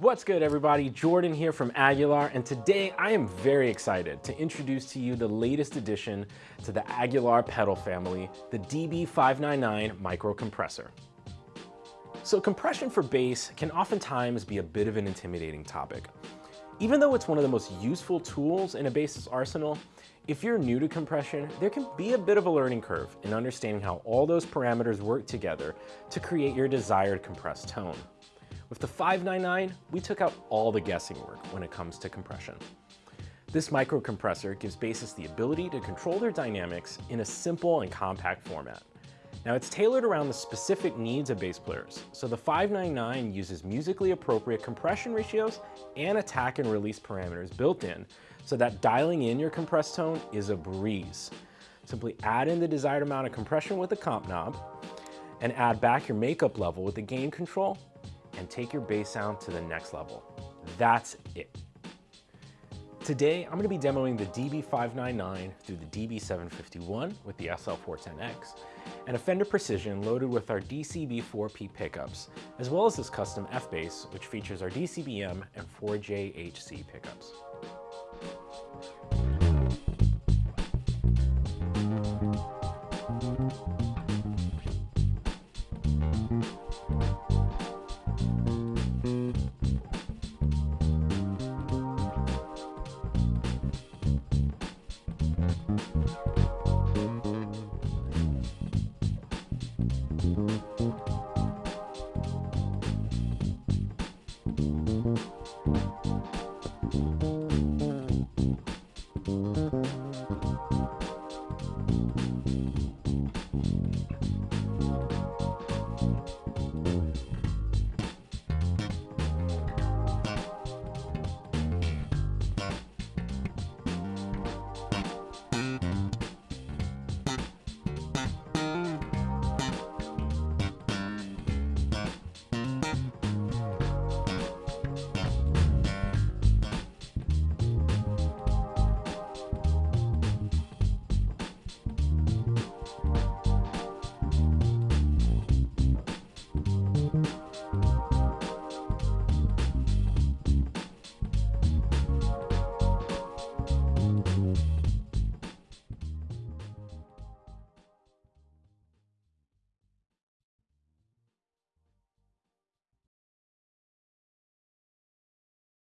What's good everybody? Jordan here from Aguilar and today I am very excited to introduce to you the latest addition to the Aguilar pedal family, the DB599 micro compressor. So compression for bass can oftentimes be a bit of an intimidating topic. Even though it's one of the most useful tools in a bass's arsenal, if you're new to compression, there can be a bit of a learning curve in understanding how all those parameters work together to create your desired compressed tone. With the 599, we took out all the guessing work when it comes to compression. This microcompressor gives bassists the ability to control their dynamics in a simple and compact format. Now it's tailored around the specific needs of bass players, so the 599 uses musically appropriate compression ratios and attack and release parameters built in, so that dialing in your compressed tone is a breeze. Simply add in the desired amount of compression with the comp knob, and add back your makeup level with the gain control, and take your bass sound to the next level. That's it. Today, I'm gonna be demoing the DB599 through the DB751 with the SL410X, and a Fender Precision loaded with our DCB4P pickups, as well as this custom F-Bass, which features our DCBM and 4JHC pickups.